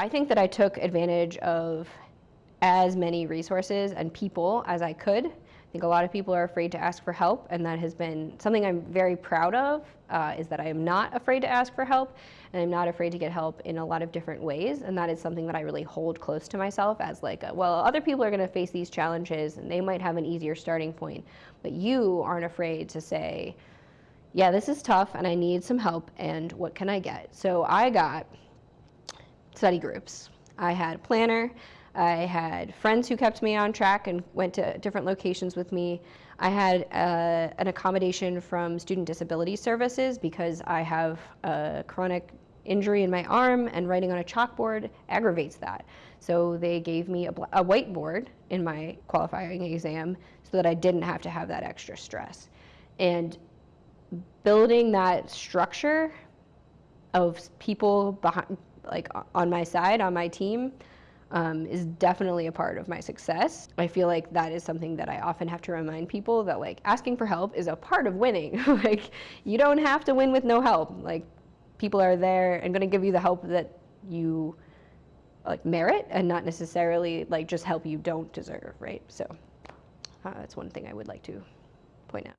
I think that I took advantage of as many resources and people as I could. I think a lot of people are afraid to ask for help, and that has been something I'm very proud of, uh, is that I am not afraid to ask for help, and I'm not afraid to get help in a lot of different ways, and that is something that I really hold close to myself as like, a, well, other people are gonna face these challenges, and they might have an easier starting point, but you aren't afraid to say, yeah, this is tough, and I need some help, and what can I get? So I got study groups. I had a planner, I had friends who kept me on track and went to different locations with me. I had uh, an accommodation from Student Disability Services because I have a chronic injury in my arm and writing on a chalkboard aggravates that. So they gave me a, a whiteboard in my qualifying exam so that I didn't have to have that extra stress. And building that structure of people behind, like on my side, on my team, um, is definitely a part of my success. I feel like that is something that I often have to remind people that like asking for help is a part of winning. like you don't have to win with no help. Like people are there and going to give you the help that you like merit and not necessarily like just help you don't deserve, right? So uh, that's one thing I would like to point out.